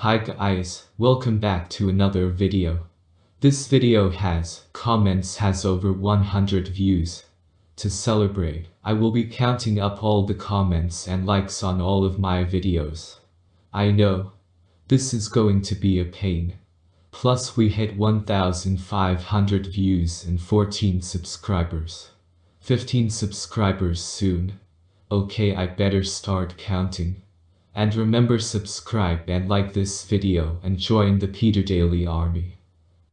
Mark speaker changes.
Speaker 1: Hi guys, welcome back to another video. This video has comments has over 100 views. To celebrate, I will be counting up all the comments and likes on all of my videos. I know, this is going to be a pain. Plus we hit 1500 views and 14 subscribers. 15 subscribers soon. Okay I better start counting. And remember subscribe and like this video and join the Peter Daily army.